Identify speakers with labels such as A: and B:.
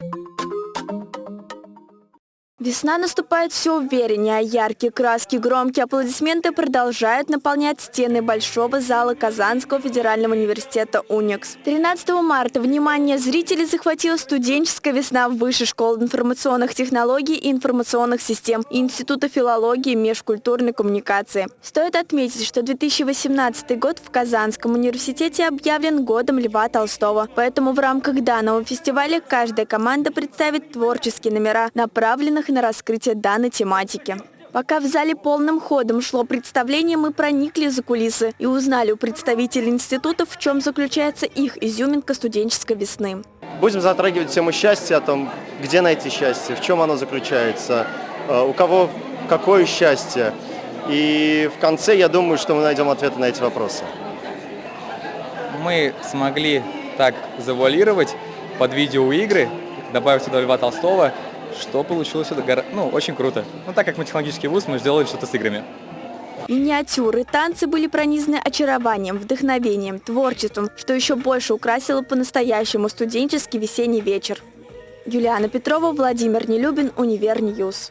A: you Весна наступает все увереннее, а яркие краски, громкие аплодисменты продолжают наполнять стены большого зала Казанского федерального университета УНИКС. 13 марта внимание зрителей захватила студенческая весна Высшей школы информационных технологий и информационных систем Института филологии и межкультурной коммуникации. Стоит отметить, что 2018 год в Казанском университете объявлен годом Льва Толстого, поэтому в рамках данного фестиваля каждая команда представит творческие номера, направленных на раскрытие данной тематики. Пока в зале полным ходом шло представление, мы проникли за кулисы и узнали у представителей институтов, в чем заключается их изюминка студенческой весны.
B: Будем затрагивать тему счастья, о том, где найти счастье, в чем оно заключается, э, у кого какое счастье. И в конце, я думаю, что мы найдем ответы на эти вопросы.
C: Мы смогли так завуалировать под видеоигры, добавив сюда Льва Толстого, что получилось это ну, очень круто. Ну, так как мы технологический вуз, мы сделали что-то с играми.
A: Миниатюры, танцы были пронизаны очарованием, вдохновением, творчеством, что еще больше украсило по-настоящему студенческий весенний вечер. Юлиана Петрова, Владимир Нелюбин, Универ News.